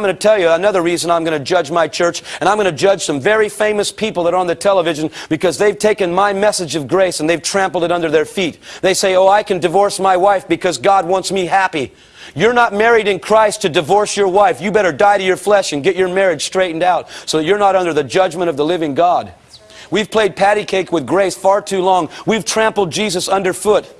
I'm going to tell you another reason I'm going to judge my church, and I'm going to judge some very famous people that are on the television because they've taken my message of grace and they've trampled it under their feet. They say, Oh, I can divorce my wife because God wants me happy. You're not married in Christ to divorce your wife. You better die to your flesh and get your marriage straightened out so that you're not under the judgment of the living God. We've played patty cake with grace far too long. We've trampled Jesus underfoot.